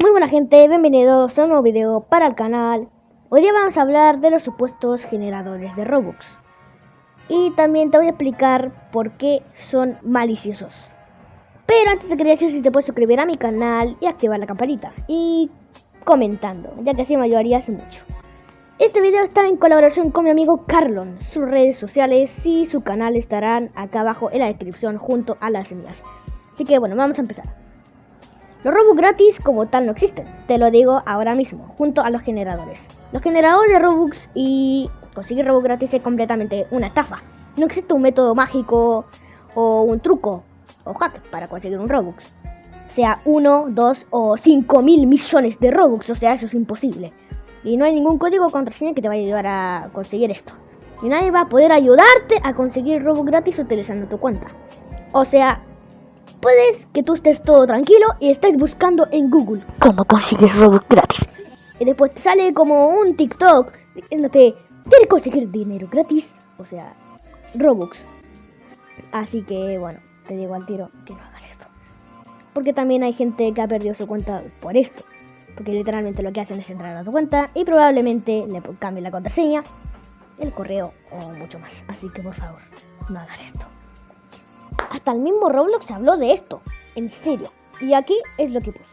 Muy buena gente, bienvenidos a un nuevo video para el canal. Hoy día vamos a hablar de los supuestos generadores de Robux. Y también te voy a explicar por qué son maliciosos. Pero antes te quería decir si te puedes suscribir a mi canal y activar la campanita. Y comentando, ya que así me ayudarías mucho. Este video está en colaboración con mi amigo Carlon. Sus redes sociales y su canal estarán acá abajo en la descripción junto a las mías. Así que bueno, vamos a empezar. Los Robux gratis como tal no existen, te lo digo ahora mismo, junto a los generadores. Los generadores de Robux y conseguir Robux gratis es completamente una estafa. No existe un método mágico o un truco o hack para conseguir un Robux. Sea uno, dos o cinco mil millones de Robux, o sea, eso es imposible. Y no hay ningún código contraseña que te vaya a ayudar a conseguir esto. Y nadie va a poder ayudarte a conseguir Robux gratis utilizando tu cuenta. O sea, Puedes que tú estés todo tranquilo y estés buscando en Google cómo conseguir Robux gratis. Y después te sale como un TikTok diciéndote, ¿quieres conseguir dinero gratis? O sea, Robux. Así que bueno, te digo al tiro que no hagas esto. Porque también hay gente que ha perdido su cuenta por esto. Porque literalmente lo que hacen es entrar a tu cuenta y probablemente le cambien la contraseña, el correo o mucho más. Así que por favor, no hagas esto. Hasta el mismo Roblox habló de esto. En serio. Y aquí es lo que puso.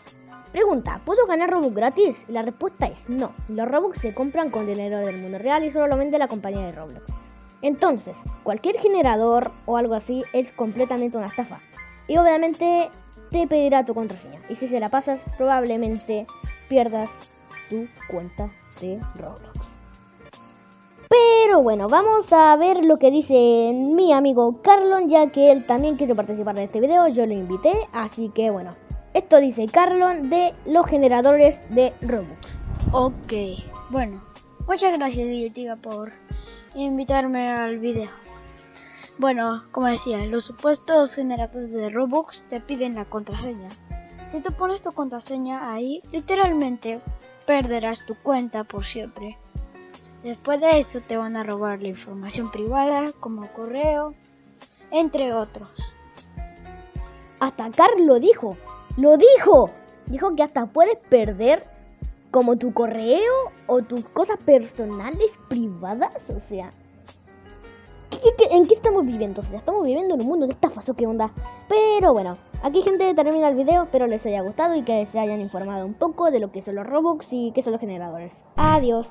Pregunta, ¿puedo ganar Robux gratis? La respuesta es no. Los Robux se compran con dinero del mundo real y solo lo vende la compañía de Roblox. Entonces, cualquier generador o algo así es completamente una estafa. Y obviamente te pedirá tu contraseña. Y si se la pasas, probablemente pierdas tu cuenta de Roblox. Pero bueno, vamos a ver lo que dice mi amigo Carlon, ya que él también quiso participar en este video, yo lo invité, así que bueno. Esto dice Carlon de los generadores de Robux. Ok, bueno, muchas gracias Dietiga por invitarme al video. Bueno, como decía, los supuestos generadores de Robux te piden la contraseña. Si tú pones tu contraseña ahí, literalmente perderás tu cuenta por siempre. Después de eso te van a robar la información privada como correo, entre otros. Hasta Carl lo dijo, lo dijo. Dijo que hasta puedes perder como tu correo o tus cosas personales privadas, o sea... en qué estamos viviendo? O sea, estamos viviendo en un mundo de estafas o qué onda. Pero bueno, aquí gente termina el video, espero les haya gustado y que se hayan informado un poco de lo que son los Robux y qué son los generadores. Adiós.